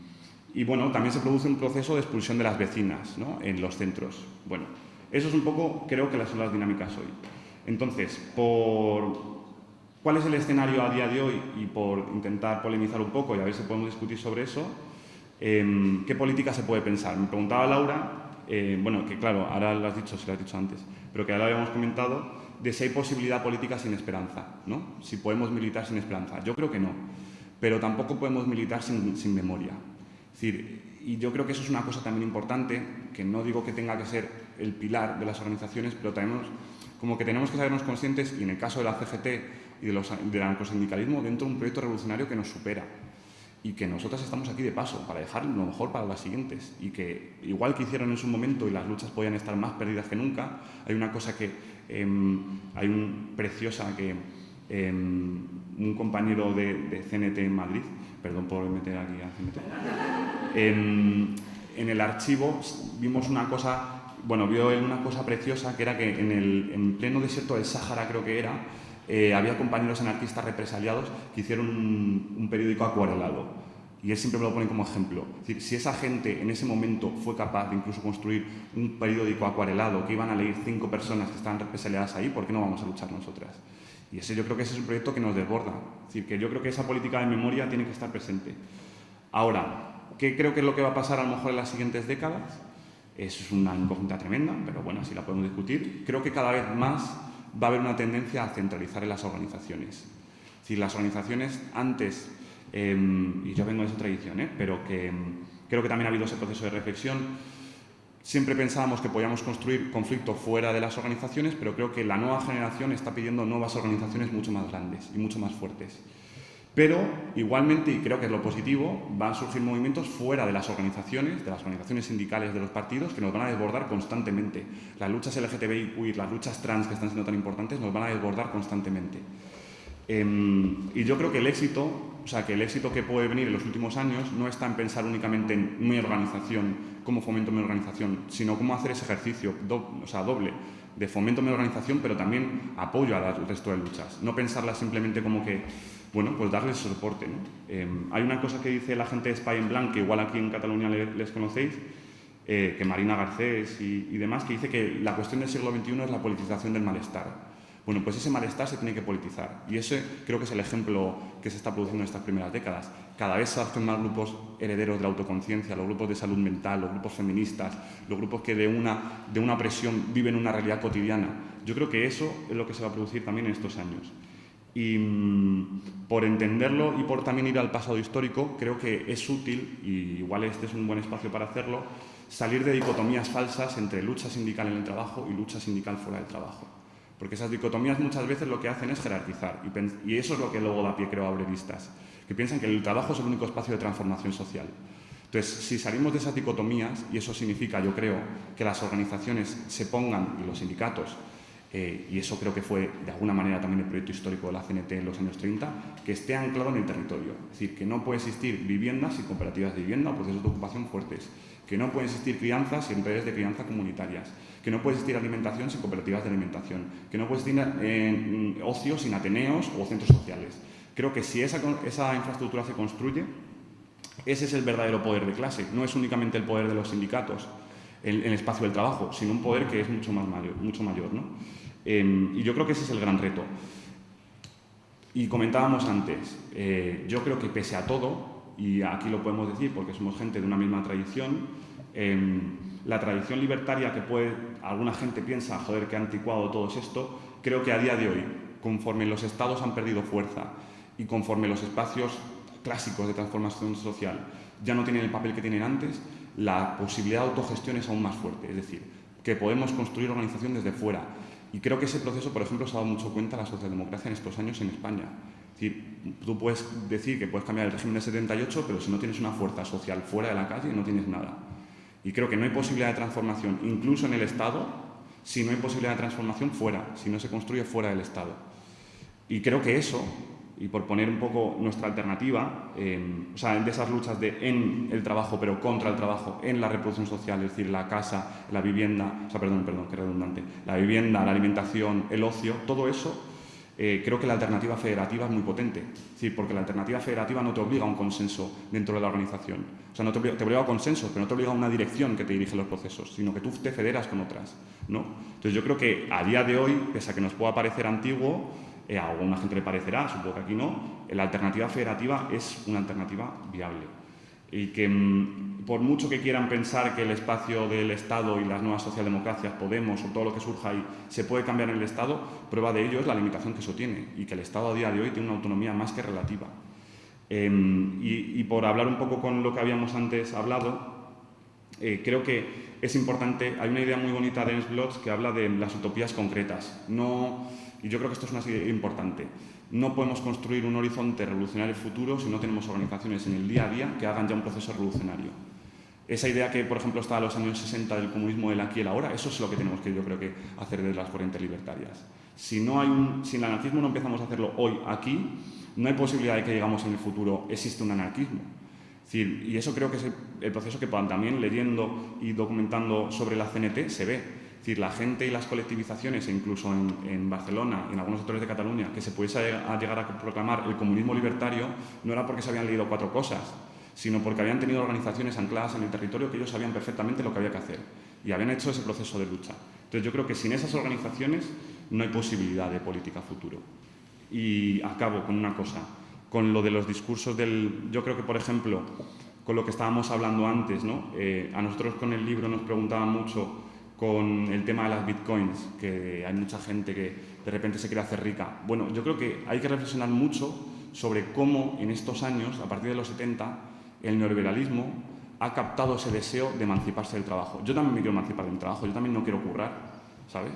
Speaker 1: y bueno, también se produce un proceso de expulsión de las vecinas en los centros. Bueno, eso es un poco, creo que son las dinámicas hoy. Entonces, por ¿cuál es el escenario a día de hoy? Y por intentar polemizar un poco y a ver si podemos discutir sobre eso, em, ¿qué política se puede pensar? Me preguntaba Laura, eh, bueno, que claro, ahora lo has dicho, se lo has dicho antes, pero que ahora lo habíamos comentado, de si hay posibilidad política sin esperanza, ¿no? Si podemos militar sin esperanza. Yo creo que no, pero tampoco podemos militar sin memoria decir, y yo creo que eso es una cosa también importante, que no digo que tenga que ser el pilar de las organizaciones, pero tenemos, como que tenemos que sabernos conscientes, y en el caso de la CGT y de los, del anarcosindicalismo, dentro de un proyecto revolucionario que nos supera y que nosotras estamos aquí de paso para dejar lo mejor para las siguientes y que igual que hicieron en su momento y las luchas podían estar más perdidas que nunca, hay una cosa que em, hay un preciosa que em, un compañero de, de CNT en Madrid perdón por meter aquí en, en, el archivo vimos una cosa, bueno, vio una cosa preciosa que era que en el en pleno desierto del Sáhara, creo que era, eh, había compañeros anarquistas represaliados que hicieron un, periódico acuarelado. Y él siempre me lo pone como ejemplo. Es decir, si esa gente en ese momento fue capaz de incluso construir un periódico acuarelado que iban a leer cinco personas que estaban represaliadas ahí, ¿por qué no vamos a luchar nosotras? Y ese yo creo que ese es un proyecto que nos desborda. Es decir, que yo creo que esa política de memoria tiene que estar presente. Ahora, ¿qué creo que es lo que va a pasar a lo mejor en las siguientes décadas? Es una incógnita tremenda, pero bueno, así la podemos discutir. Creo que cada vez más va a haber una tendencia a centralizar en las organizaciones. Es decir, las organizaciones antes, em, y yo vengo de esa tradición, ¿eh? pero que em, creo que también ha habido ese proceso de reflexión, Siempre pensábamos que podíamos construir conflicto fuera de las organizaciones, pero creo que la nueva generación está pidiendo nuevas organizaciones mucho más grandes y mucho más fuertes. Pero itenamente, y creo que es lo positivo, van a surgir movimientos fuera de las organizaciones, de las organizaciones sindicales de los partidos, que nos van a desbordar constantemente. Las luchas LGTBI, las luchas trans que están siendo tan importantes, nos van a desbordar constantemente. Em, y yo creo que el éxito, o sea, que el éxito que puede venir en los últimos años no está en pensar únicamente en mi organización cómo fomento mi organización, sino cómo hacer ese ejercicio o sea, doble de fomento mi organización, pero también apoyo al resto de luchas. No pensarla simplemente como que, bueno, pues darles soporte. Em, hay una cosa que dice la gente de Spy en Blanc, que igual aquí en Cataluña les, conocéis, eh, que Marina Garcés y demás, que dice que la cuestión del siglo XXI es la politización del malestar. Bueno, pues ese malestar se tiene que politizar y ese creo que es el ejemplo que se está produciendo en estas primeras décadas. Cada vez se hacen más grupos herederos de la autoconciencia, los grupos de salud mental, los grupos feministas, los grupos que de una, de una presión viven una realidad cotidiana. Yo creo que eso es lo que se va a producir también en estos años. Y mm, por entenderlo y por también ir al pasado histórico, creo que es útil, y igual este es un buen espacio para hacerlo, salir de dicotomías falsas entre lucha sindical en el trabajo y lucha sindical fuera del trabajo. Porque esas dicotomías muchas veces lo que hacen es jerarquizar. Y, eso es lo que luego da pie, creo, a obreristas, que piensan que el trabajo es el único espacio de transformación social. Entonces, si salimos de esas dicotomías, y eso significa, yo creo, que las organizaciones se pongan, y los sindicatos, eh, y eso creo que fue de alguna manera también el proyecto histórico de la CNT en los años 30, que esté anclado en el territorio. Es decir, que no puede existir viviendas y cooperativas de vivienda o procesos de ocupación fuertes, que no puede existir crianzas y redes de crianza comunitarias, que no puede existir alimentación sin cooperativas de alimentación, que no puede existir eh, ocio sin ateneos o centros sociales. Creo que si esa, esa infraestructura se construye, ese es el verdadero poder de clase, no es únicamente el poder de los sindicatos en el espacio del trabajo, sino un poder que es mucho, más mayor, mucho mayor. ¿no? Em, y yo creo que ese es el gran reto. Y comentábamos antes, eh, yo creo que pese a todo, y aquí lo podemos decir porque somos gente de una misma tradición, em, la tradición libertaria que puede, alguna gente piensa, joder, que anticuado todo esto, creo que a día de hoy, conforme los estados han perdido fuerza y conforme los espacios clásicos de transformación social ya no tienen el papel que tienen antes, la posibilidad de autogestión es aún más fuerte. Es decir, que podemos construir organización desde fuera. Y creo que ese proceso, por ejemplo, se ha dado mucho cuenta la socialdemocracia en estos años en España. Decir, tú puedes decir que puedes cambiar el régimen de 78, pero si no tienes una fuerza social fuera de la calle, no tienes nada. Y creo que no hay posibilidad de transformación, incluso en el Estado, si no hay posibilidad de transformación fuera, si no se construye fuera del Estado. Y creo que eso y por poner un poco nuestra alternativa, o sea, de esas luchas de en el trabajo, pero contra el trabajo, en la reproducción social, es decir, la casa, la vivienda, o sea, perdón, perdón, qué redundante, la vivienda, la alimentación, el ocio, todo eso, eh, creo que la alternativa federativa es muy potente. Es porque la alternativa federativa no te obliga a un consenso dentro de la organización. O sea, no te obliga, te obliga a consenso, pero no te obliga a una dirección que te dirige los procesos, sino que tú te federas con otras. ¿no? Entonces yo creo que a día de hoy, pese a que nos pueda parecer antiguo, eh, a alguna gente le parecerá, supongo que aquí no, la alternativa federativa es una alternativa viable. Y que mm, por mucho que quieran pensar que el espacio del Estado y las nuevas socialdemocracias, Podemos o todo lo que surja ahí, se puede cambiar en el Estado, prueba de ello es la limitación que eso tiene y que el Estado a día de hoy tiene una autonomía más que relativa. Em, y, por hablar un poco con lo que habíamos antes hablado, eh, creo que es importante, hay una idea muy bonita de Ernst Bloch que habla de las utopías concretas. No, y yo creo que esto es una idea importante. No podemos construir un horizonte revolucionario futuro si no tenemos organizaciones en el día a día que hagan ya un proceso revolucionario. Esa idea que, por ejemplo, está a los años 60 del comunismo del aquí y el ahora, eso es lo que tenemos que, yo creo hacer desde las corrientes libertarias. Si, no hay un, si el anarquismo no empezamos a hacerlo hoy, aquí, no hay posibilidad de que llegamos en el futuro, existe un anarquismo. y eso creo que es el, proceso que también leyendo y documentando sobre la CNT se ve es decir, la gente y las colectivizaciones, e incluso en, Barcelona y en algunos sectores de Cataluña, que se pudiese llegar a proclamar el comunismo libertario, no era porque se habían leído cuatro cosas, sino porque habían tenido organizaciones ancladas en el territorio que ellos sabían perfectamente lo que había que hacer y habían hecho ese proceso de lucha. Entonces yo creo que sin esas organizaciones no hay posibilidad de política futuro. Y acabo con una cosa, con lo de los discursos del... Yo creo que, por ejemplo, con lo que estábamos hablando antes, ¿no? Eh, a nosotros con el libro nos preguntaban mucho con el tema de las bitcoins, que hay mucha gente que de repente se quiere hacer rica. Bueno, yo creo que hay que reflexionar mucho sobre cómo en estos años, a partir de los 70, el neoliberalismo ha captado ese deseo de emanciparse del trabajo. Yo también me quiero emancipar del trabajo, yo también no quiero currar, ¿sabes?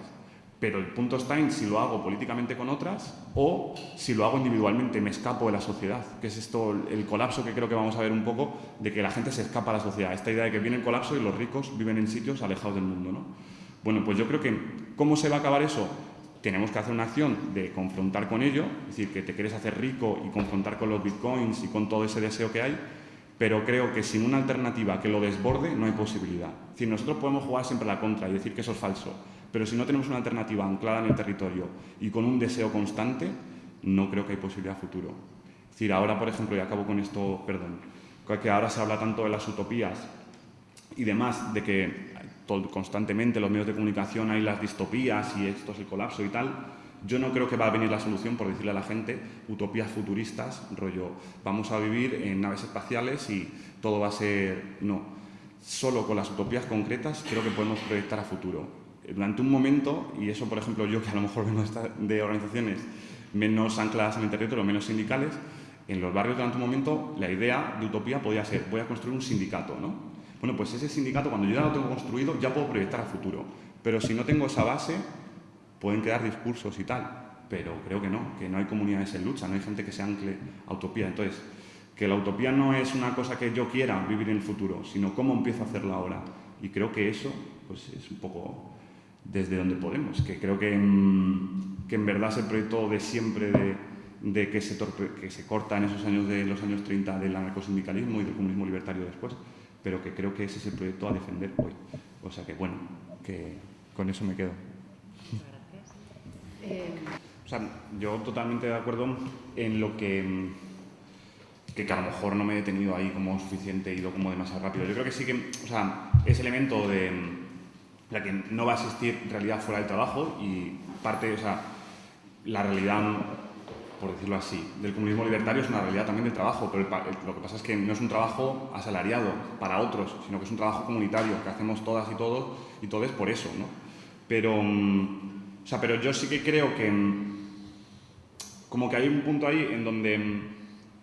Speaker 1: Pero el punto está en si lo hago políticamente con otras o si lo hago individualmente, me escapo de la sociedad, que es esto el colapso que creo que vamos a ver un poco de que la gente se escapa a la sociedad, esta idea de que viene el colapso y los ricos viven en sitios alejados del mundo. ¿no? Bueno, pues yo creo que ¿cómo se va a acabar eso? Tenemos que hacer una acción de confrontar con ello, es decir, que te quieres hacer rico y confrontar con los bitcoins y con todo ese deseo que hay, pero creo que sin una alternativa que lo desborde no hay posibilidad. Es decir, nosotros podemos jugar siempre a la contra y decir que eso es falso, pero si no tenemos una alternativa anclada en el territorio y con un deseo constante, no creo que hay posibilidad futuro. Es decir, ahora, por ejemplo, y acabo con esto, perdón, que ahora se habla tanto de las utopías y demás, de que constantemente en los medios de comunicación hay las distopías y esto es el colapso y tal, yo no creo que va a venir la solución por decirle a la gente utopías futuristas, rollo, vamos a vivir en naves espaciales y todo va a ser... No, solo con las utopías concretas creo que podemos proyectar a futuro. Durante un momento, y eso por ejemplo yo que a lo mejor vengo de organizaciones menos ancladas en el territorio, menos sindicales, en los barrios durante un momento la idea de utopía podía ser, voy a construir un sindicato, ¿no? Bueno, pues ese sindicato cuando yo ya lo tengo construido ya puedo proyectar a futuro, pero si no tengo esa base pueden quedar discursos y tal, pero creo que no, que no hay comunidades en lucha, no hay gente que se ancle a utopía. Entonces, que la utopía no es una cosa que yo quiera vivir en el futuro, sino cómo empiezo a hacerla ahora. Y creo que eso pues, es un poco desde donde podemos, que creo que en, que en verdad es el proyecto de siempre de, que, se que se corta en esos años de los años 30 del anarcosindicalismo y del comunismo libertario después, pero que creo que ese es el proyecto a defender hoy. O sea que bueno, que con eso me quedo.
Speaker 2: Eh,
Speaker 1: o sea, yo totalmente de acuerdo en lo que, que, que a lo mejor no me he detenido ahí como suficiente, he ido como demasiado rápido. Yo creo que sí que, o sea, ese elemento de la que no va a existir realidad fuera del trabajo y parte, o sea, la realidad por decirlo así, del comunismo libertario es una realidad también del trabajo, pero lo que pasa es que no es un trabajo asalariado para otros, sino que es un trabajo comunitario que hacemos todas y todos y todo es por eso, ¿no? Pero, mm, o sea, pero yo sí que creo que mm, como que hay un punto ahí en donde mm,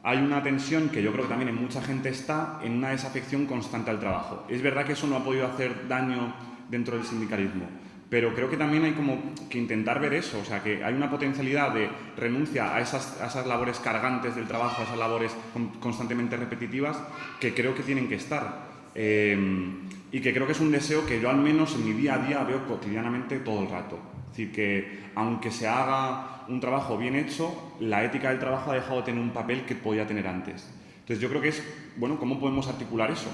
Speaker 1: hay una tensión que yo creo que también en mucha gente está en una desafección constante al trabajo. Es verdad que eso no ha podido hacer daño dentro del sindicalismo, pero creo que también hay como que intentar ver eso, o sea, que hay una potencialidad de renuncia a esas, esas labores cargantes del trabajo, a esas labores constantemente repetitivas, que creo que tienen que estar. Eh, y que creo que es un deseo que yo al menos en mi día a día veo cotidianamente todo el rato. Es decir, que aunque se haga un trabajo bien hecho, la ética del trabajo ha dejado de tener un papel que podía tener antes. Entonces yo creo que es, bueno, ¿cómo podemos articular eso?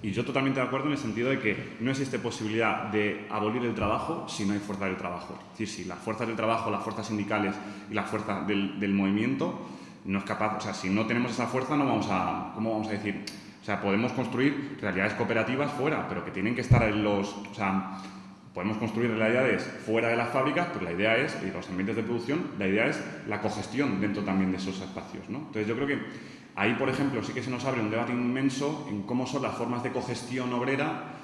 Speaker 1: Y yo totalmente de acuerdo en el sentido de que no existe posibilidad de abolir el trabajo si no hay fuerza del trabajo. Es decir, si las fuerzas del trabajo, las fuerzas sindicales y la fuerza del, del movimiento no es capaz, o sea, si no tenemos esa fuerza no vamos a, ¿cómo vamos a decir? O sea, podemos construir realidades cooperativas fuera, pero que tienen que estar en los... O sea, podemos construir realidades fuera de las fábricas, pero la idea es, y los ambientes de producción, la idea es la cogestión dentro también de esos espacios. ¿no? Entonces yo creo que ahí, por ejemplo, sí que se nos abre un debate inmenso en cómo son las formas de cogestión obrera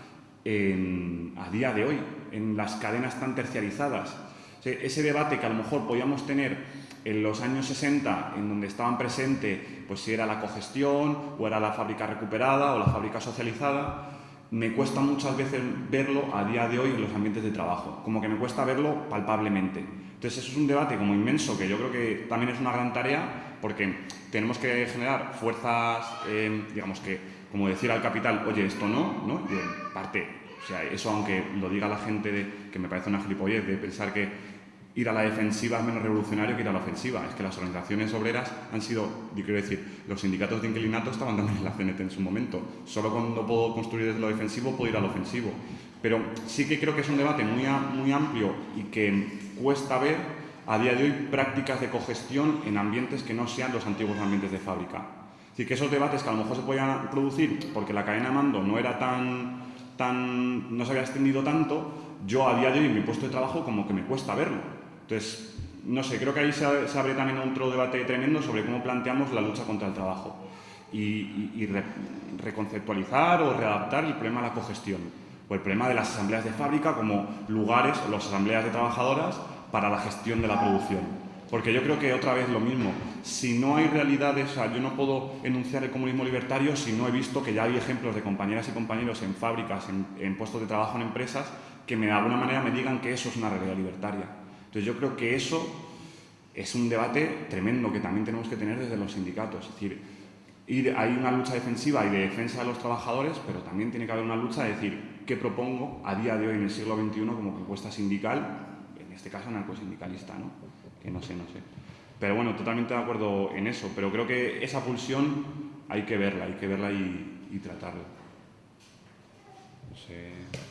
Speaker 1: a día de hoy, en las cadenas tan terciarizadas. ese debate que a lo mejor podíamos tener en los años 60, en donde estaban presentes, pues si era la cogestión, o era la fábrica recuperada, o la fábrica socializada, me cuesta muchas veces verlo a día de hoy en los ambientes de trabajo, como que me cuesta verlo palpablemente. Entonces eso es un debate como inmenso, que yo creo que también es una gran tarea, porque tenemos que generar fuerzas, eh, digamos que, como decir al capital, oye, esto no, ¿no? Y en parte, o sea, eso aunque lo diga la gente, que me parece una gilipollez, de pensar que ir a la defensiva es menos revolucionario que ir a la ofensiva. Es que las organizaciones obreras han sido, yo quiero decir, los sindicatos de inclinato estaban también en la CNT en su momento. Solo cuando puedo construir desde lo defensivo puedo ir al ofensivo. Pero sí que creo que es un debate muy, muy amplio y que cuesta ver a día de hoy prácticas de cogestión en ambientes que no sean los antiguos ambientes de fábrica. Es decir, que esos debates que a lo mejor se podían producir porque la cadena de mando no era tan, tan no se había extendido tanto, yo a día de hoy en mi puesto de trabajo como que me cuesta verlo. Entonces, no sé, creo que ahí se, abre también otro debate tremendo sobre cómo planteamos la lucha contra el trabajo y, reconceptualizar o readaptar el problema de la cogestión o el problema de las asambleas de fábrica como lugares, o las asambleas de trabajadoras, para la gestión de la producción. Porque yo creo que otra vez lo mismo, si no hay realidades, yo no puedo enunciar el comunismo libertario si no he visto que ya hay ejemplos de compañeras y compañeros en fábricas, en, en puestos de trabajo en empresas, que me, de alguna manera me digan que eso es una realidad libertaria. Entonces yo creo que eso es un debate tremendo que también tenemos que tener desde los sindicatos. Es decir, hay una lucha defensiva y de defensa de los trabajadores, pero también tiene que haber una lucha de decir qué propongo a día de hoy en el siglo XXI como propuesta sindical, en este caso anarcosindicalista, ¿no? Que no sé, no sé. Pero bueno, totalmente de acuerdo en eso, pero creo que esa pulsión hay que verla, hay que verla y, y tratarla. No sé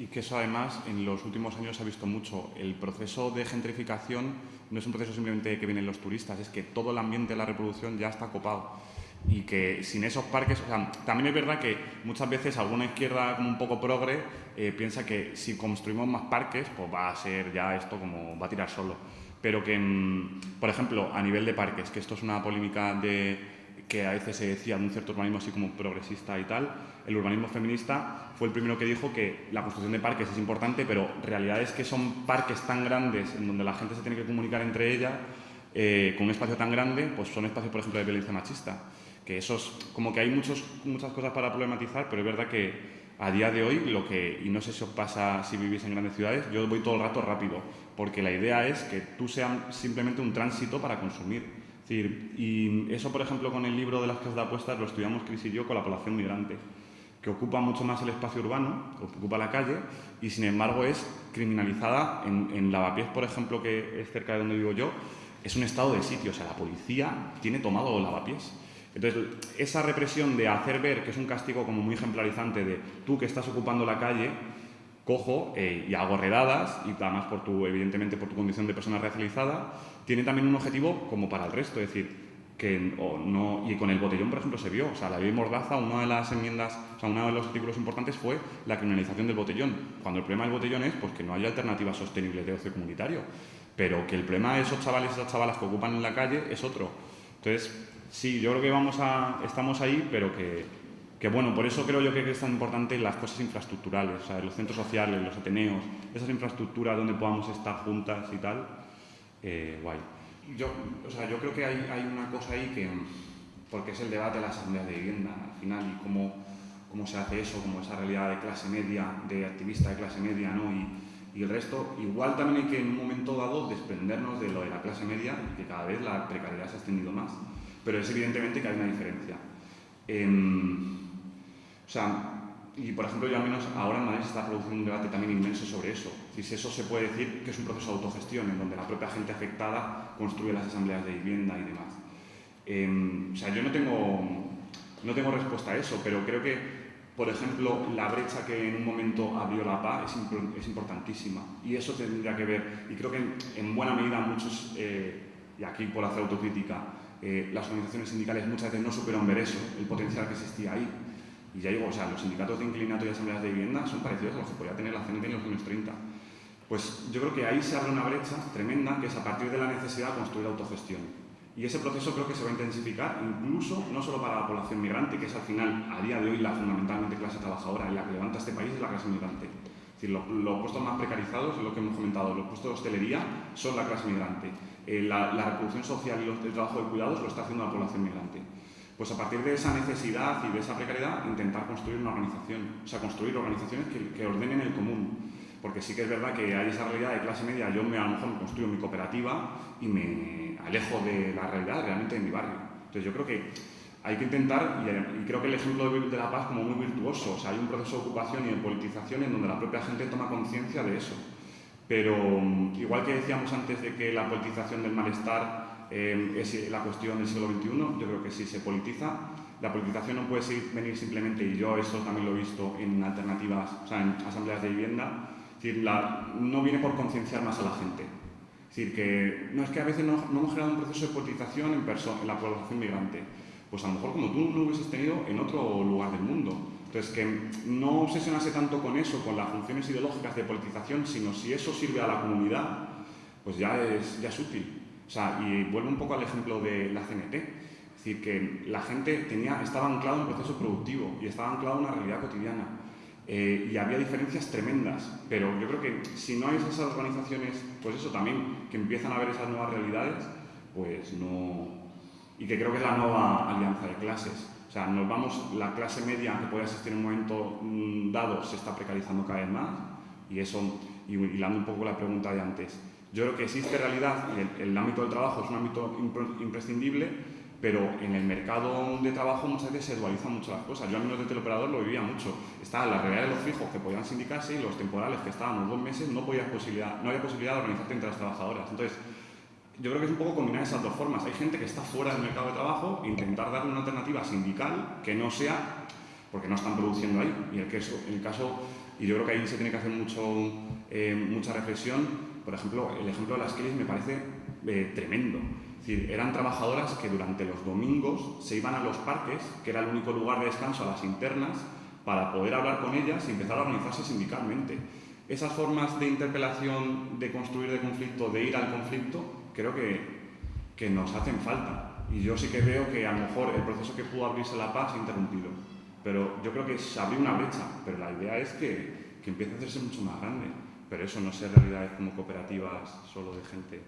Speaker 1: y que eso además en los últimos años se ha visto mucho. El proceso de gentrificación no es un proceso simplemente que vienen los turistas, es que todo el ambiente de la reproducción ya está copado y que sin esos parques, o sea, también es verdad que muchas veces alguna izquierda como un poco progre eh, piensa que si construimos más parques, pues va a ser ya esto como va a tirar solo. Pero que, mm, por ejemplo, a nivel de parques, que esto es una polémica de que a veces se decía de un cierto urbanismo así como progresista y tal, el urbanismo feminista fue el primero que dijo que la construcción de parques es importante, pero realidad es que son parques tan grandes en donde la gente se tiene que comunicar entre ellas, eh, con un espacio tan grande, pues son espacios, por ejemplo, de violencia machista. Que esos, como que hay muchos, muchas cosas para problematizar, pero es verdad que a día de hoy, lo que, y no sé si os pasa si vivís en grandes ciudades, yo voy todo el rato rápido, porque la idea es que tú seas simplemente un tránsito para consumir y eso, por ejemplo, con el libro de las casas de apuestas lo estudiamos Cris y yo con la población migrante, que ocupa mucho más el espacio urbano, ocupa la calle, y sin embargo es criminalizada en, Lavapiés, por ejemplo, que es cerca de donde vivo yo, es un estado de sitio, o sea, la policía tiene tomado Lavapiés. Entonces, esa represión de hacer ver que es un castigo como muy ejemplarizante de tú que estás ocupando la calle, cojo eh, y hago redadas, y además por tu, evidentemente por tu condición de persona racializada, tiene también un objetivo como para el resto, es decir, que no, y con el botellón, por ejemplo, se vio, o sea, la ley Mordaza, una de las enmiendas, o sea, uno de los artículos importantes fue la criminalización del botellón, cuando el problema del botellón es pues, que no hay alternativas sostenibles de ocio comunitario. pero que el problema de esos chavales y esas chavalas que ocupan en la calle es otro. Entonces, sí, yo creo que vamos a, estamos ahí, pero que, que bueno, por eso creo yo que es tan importante las cosas infraestructurales, o sea, los centros sociales, los ateneos, esas infraestructuras donde podamos estar juntas y tal, eh, guay. Yo, o sea, yo creo que hay, hay, una cosa ahí que, porque es el debate de la asamblea de vivienda al final y cómo, cómo se hace eso, como esa realidad de clase media, de activista de clase media, ¿no? Y, y el resto, igual también hay que en un momento dado desprendernos de lo de la clase media, que cada vez la precariedad se ha extendido más, pero es evidentemente que hay una diferencia. Eh, o sea, y por ejemplo, yo al menos ahora en Madrid se está produciendo un debate también inmenso sobre eso. Si eso se puede decir que es un proceso de autogestión en donde la propia gente afectada construye las asambleas de vivienda y demás. Eh, o sea, yo no tengo, no tengo respuesta a eso, pero creo que por ejemplo, la brecha que en un momento abrió la PA es, importantísima y eso tendría que ver, y creo que en, buena medida muchos, eh, y aquí por hacer autocrítica, eh, las organizaciones sindicales muchas veces no supieron ver eso, el potencial que existía ahí. Y ya digo, o sea, los sindicatos de inclinato y asambleas de vivienda son parecidos a los que podía tener la CNT en los años 30. Pues yo creo que ahí se abre una brecha tremenda que es a partir de la necesidad de construir autogestión. Y ese proceso creo que se va a intensificar, incluso no solo para la población migrante, que es al final, a día de hoy, la fundamentalmente clase trabajadora en la que levanta este país es la clase migrante. Es decir, los, puestos más precarizados, es lo que hemos comentado, los puestos de hostelería son la clase migrante. Eh, la, reproducción social y el trabajo de cuidados lo está haciendo la población migrante. Pues a partir de esa necesidad y de esa precariedad, intentar construir una organización, o sea, construir organizaciones que, ordenen el común. Porque sí que es verdad que hay esa realidad de clase media, yo me, a lo mejor construyo mi cooperativa y me, alejo de la realidad realmente de mi barrio. Entonces yo creo que hay que intentar, y, creo que el ejemplo de, La Paz como muy virtuoso, o sea, hay un proceso de ocupación y de politización en donde la propia gente toma conciencia de eso. Pero mm, igual que decíamos antes de que la politización del malestar eh, es la cuestión del siglo XXI, yo creo que si se politiza, la politización no puede venir simplemente, y yo esto también lo he visto en alternativas, o sea, en asambleas de vivienda, decir, no viene por concienciar más a la gente, es decir, que no es que a veces no, hemos generado un proceso de politización en, en la población migrante. Pues a lo mejor como tú no lo hubieses tenido en otro lugar del mundo. Entonces, que no obsesionarse tanto con eso, con las funciones ideológicas de politización, sino si eso sirve a la comunidad, pues ya es, ya es útil. O sea, y vuelvo un poco al ejemplo de la CNT. Es decir, que la gente tenía, estaba anclado en un proceso productivo y estaba anclado en una realidad cotidiana. Eh, y había diferencias tremendas, pero yo creo que si no hay esas organizaciones, pues eso también, que empiezan a ver esas nuevas realidades, pues no... Y que creo que es la nueva alianza de clases. O sea, nos vamos, la clase media que puede asistir en un momento mm, dado se está precarizando cada vez más, y eso, y hilando un poco la pregunta de antes, yo creo que existe realidad el, el ámbito del trabajo es un ámbito imprescindible, pero en el mercado de trabajo muchas veces se dualizan mucho las cosas. Yo al menos de teleoperador lo vivía mucho. Estaba la realidad de los fijos que podían sindicarse y los temporales que estábamos dos meses no, podía posibilidad, no había posibilidad de organizarte entre las trabajadoras. Entonces, yo creo que es un poco combinar esas dos formas. Hay gente que está fuera del mercado de trabajo e intentar darle una alternativa sindical que no sea, porque no están produciendo ahí. Y el, que el caso, y yo creo que ahí se tiene que hacer mucho, eh, mucha reflexión. Por ejemplo, el ejemplo de las Kellys me parece eh, tremendo decir, eran trabajadoras que durante los domingos se iban a los parques, que era el único lugar de descanso a las internas, para poder hablar con ellas y empezar a organizarse sindicalmente. Esas formas de interpelación, de construir de conflicto, de ir al conflicto, creo que, que nos hacen falta. Y yo sí que veo que a lo mejor el proceso que pudo abrirse la paz se ha interrumpido. Pero yo creo que se abrió una brecha, pero la idea es que, que empiece a hacerse mucho más grande. Pero eso no sé realidades como cooperativas solo de gente.